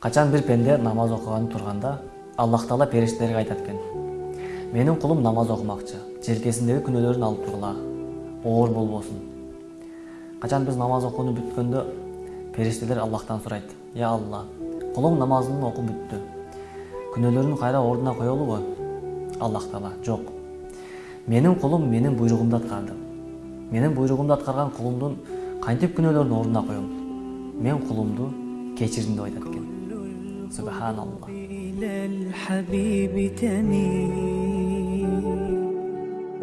качан бир пенде намаз окуганы турганда аллах таала периштелерге айтат экен. Менин кулум намаз окумакчы. Желкесиндеги күнөөлөрүн алып тургула. Оор болбосун. Качан биз намаз окууну бүткөндө периштелер аллахтан сурайт. Я алла кулуң намазын окуп бүттү. Күнөөлөрүн кайра ордуна коелубу аллах таала. Жок. Менин кулум менин буйругумду аткарды менин буйругумду аткарган кулумдун кантип күнөөлөрүн ордуна коем? Мен кулумду кешірімді ойлады екен субханалла